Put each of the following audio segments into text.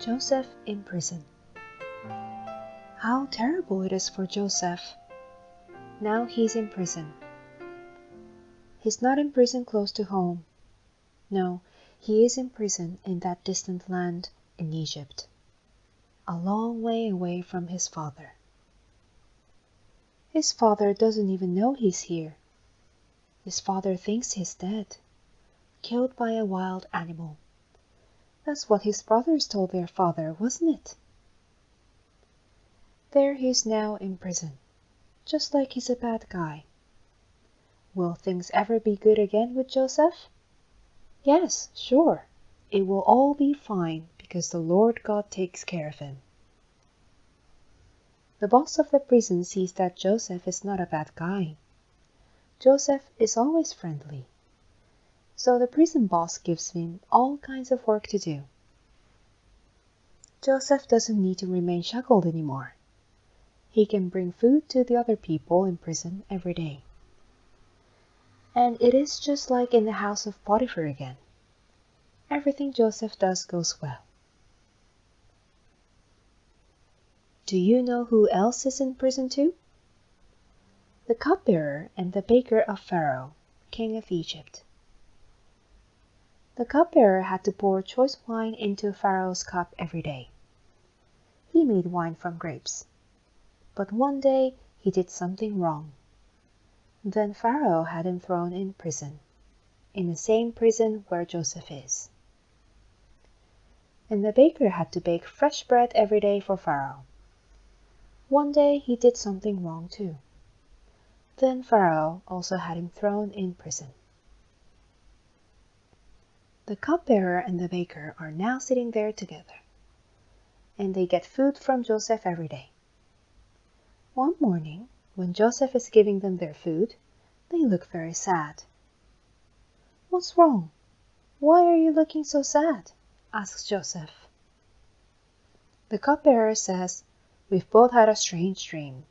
Joseph in prison. How terrible it is for Joseph! Now he's in prison. He's not in prison close to home. No, he is in prison in that distant land in Egypt, a long way away from his father. His father doesn't even know he's here. His father thinks he's dead, killed by a wild animal. That's what his brothers told their father, wasn't it? There he is now in prison, just like he's a bad guy. Will things ever be good again with Joseph? Yes, sure. It will all be fine because the Lord God takes care of him. The boss of the prison sees that Joseph is not a bad guy. Joseph is always friendly so the prison boss gives him all kinds of work to do. Joseph doesn't need to remain shackled anymore. He can bring food to the other people in prison every day. And it is just like in the house of Potiphar again. Everything Joseph does goes well. Do you know who else is in prison too? The cupbearer and the baker of Pharaoh, king of Egypt. The cupbearer had to pour choice wine into Pharaoh's cup every day. He made wine from grapes. But one day he did something wrong. Then Pharaoh had him thrown in prison, in the same prison where Joseph is. And the baker had to bake fresh bread every day for Pharaoh. One day he did something wrong too. Then Pharaoh also had him thrown in prison. The cupbearer and the baker are now sitting there together, and they get food from Joseph every day. One morning, when Joseph is giving them their food, they look very sad. What's wrong? Why are you looking so sad? asks Joseph. The cupbearer says, We've both had a strange dream.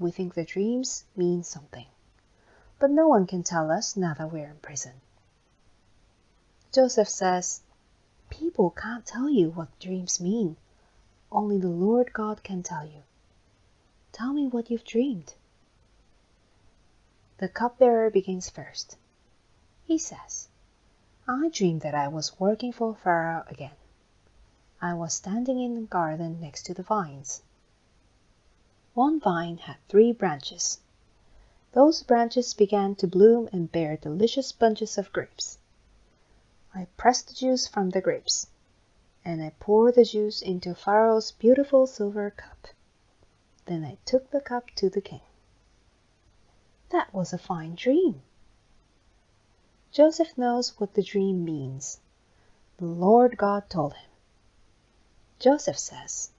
We think the dreams mean something. But no one can tell us now that we're in prison. Joseph says, People can't tell you what dreams mean. Only the Lord God can tell you. Tell me what you've dreamed. The cupbearer begins first. He says, I dreamed that I was working for Pharaoh again. I was standing in the garden next to the vines. One vine had three branches. Those branches began to bloom and bear delicious bunches of grapes. I pressed the juice from the grapes, and I poured the juice into Pharaoh's beautiful silver cup. Then I took the cup to the king. That was a fine dream. Joseph knows what the dream means. The Lord God told him. Joseph says,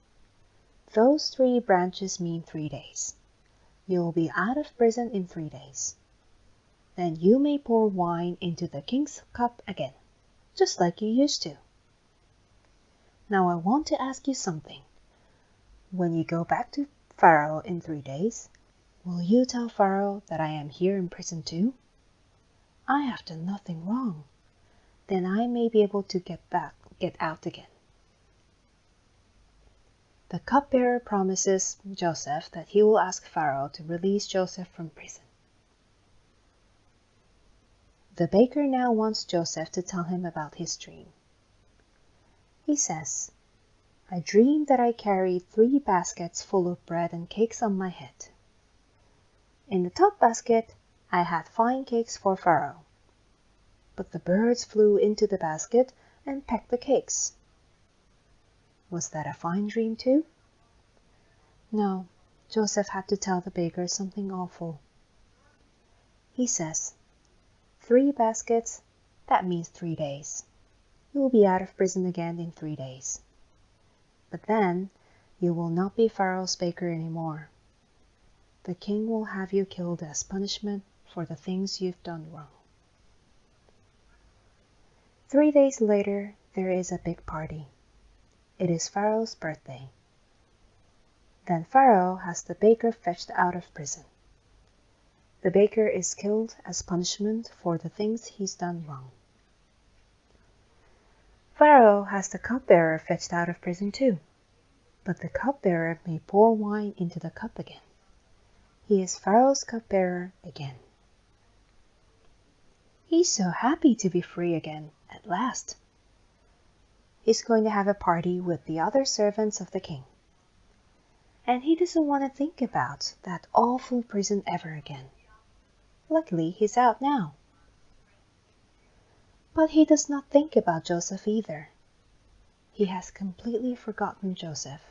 Those three branches mean three days. You will be out of prison in three days. Then you may pour wine into the king's cup again just like you used to. Now I want to ask you something. When you go back to Pharaoh in three days, will you tell Pharaoh that I am here in prison too? I have done nothing wrong. Then I may be able to get back, get out again. The cupbearer promises Joseph that he will ask Pharaoh to release Joseph from prison. The baker now wants Joseph to tell him about his dream. He says, I dreamed that I carried three baskets full of bread and cakes on my head. In the top basket I had fine cakes for Pharaoh. But the birds flew into the basket and pecked the cakes. Was that a fine dream too? No, Joseph had to tell the baker something awful. He says, Three baskets, that means three days. You will be out of prison again in three days. But then you will not be Pharaoh's baker any more. The king will have you killed as punishment for the things you've done wrong. Three days later, there is a big party. It is Pharaoh's birthday. Then Pharaoh has the baker fetched out of prison. The baker is killed as punishment for the things he's done wrong. Pharaoh has the cupbearer fetched out of prison too. But the cupbearer may pour wine into the cup again. He is Pharaoh's cupbearer again. He's so happy to be free again, at last. He's going to have a party with the other servants of the king. And he doesn't want to think about that awful prison ever again. Luckily he's out now. But he does not think about Joseph either. He has completely forgotten Joseph.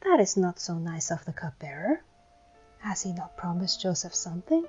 That is not so nice of the cupbearer. Has he not promised Joseph something?